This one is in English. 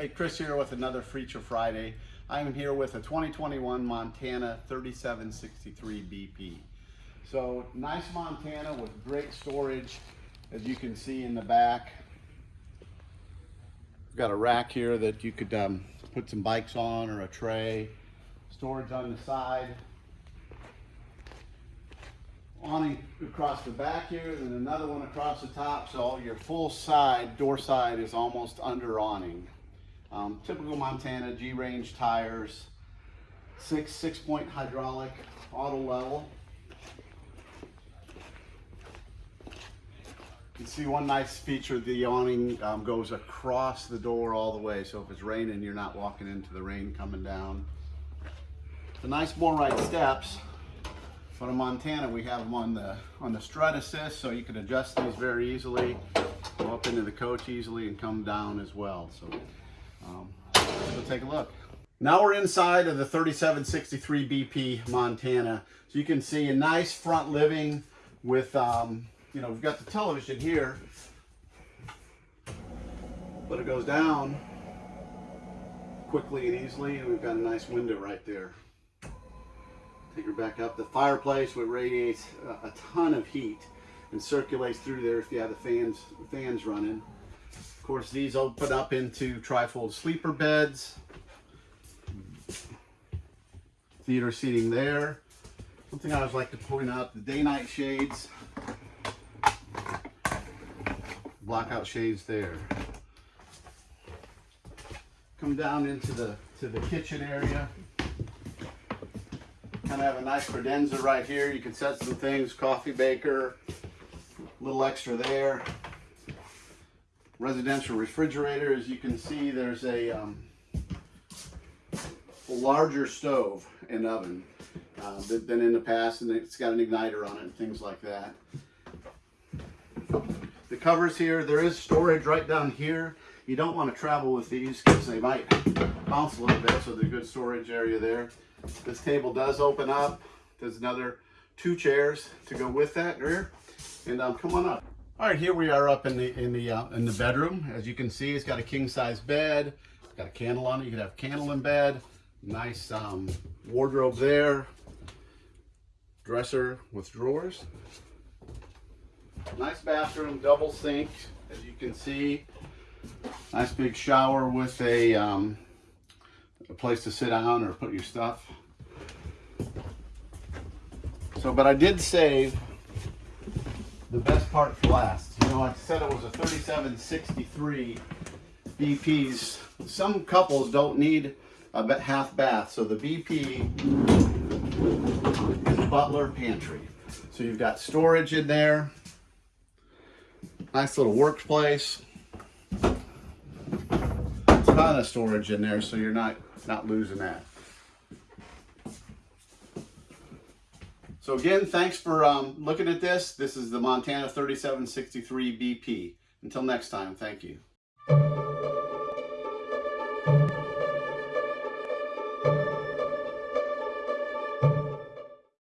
Hey, Chris here with another Feature Friday. I'm here with a 2021 Montana 3763 BP. So nice Montana with great storage, as you can see in the back. We've got a rack here that you could um, put some bikes on or a tray. Storage on the side. Awning across the back here, and another one across the top. So your full side, door side is almost under awning. Um, typical Montana G-range tires, six six point hydraulic auto level. You can see one nice feature, the awning um, goes across the door all the way. So if it's raining, you're not walking into the rain coming down. The nice MORryde steps, but in Montana, we have them on the, on the strut assist, so you can adjust these very easily, go up into the coach easily and come down as well. So um, let's take a look. Now we're inside of the 3763 BP Montana. So you can see a nice front living with, um, you know, we've got the television here, but it goes down quickly and easily, and we've got a nice window right there. Take her back up. The fireplace would radiate a ton of heat and circulates through there if you have the fans, fans running. Course, these open up into trifold sleeper beds. Theater seating there. Something I always like to point out, the day-night shades. Blackout shades there. Come down into the to the kitchen area. Kind of have a nice credenza right here. You can set some things, coffee maker, a little extra there residential refrigerator. As you can see, there's a, um, larger stove and oven uh, than in the past, and it's got an igniter on it and things like that. The covers here, there is storage right down here. You don't want to travel with these because they might bounce a little bit, so there's a good storage area there. This table does open up. There's another two chairs to go with that here. And um, come on up. All right, here we are up in the in the uh, in the bedroom. As you can see, it's got a king size bed. It's got a candle on it. You can have candle in bed. Nice um, wardrobe there. Dresser with drawers. Nice bathroom, double sink, as you can see. Nice big shower with a, um, a place to sit down or put your stuff. So, but I did save the best part for last. You know, I said it was a 3763 BPs. Some couples don't need a half bath, so the BP is butler pantry. So you've got storage in there, nice little workplace, ton of storage in there, so you're not not losing that. So again, thanks for um, looking at this. This is the Montana 3763 BP. Until next time, thank you.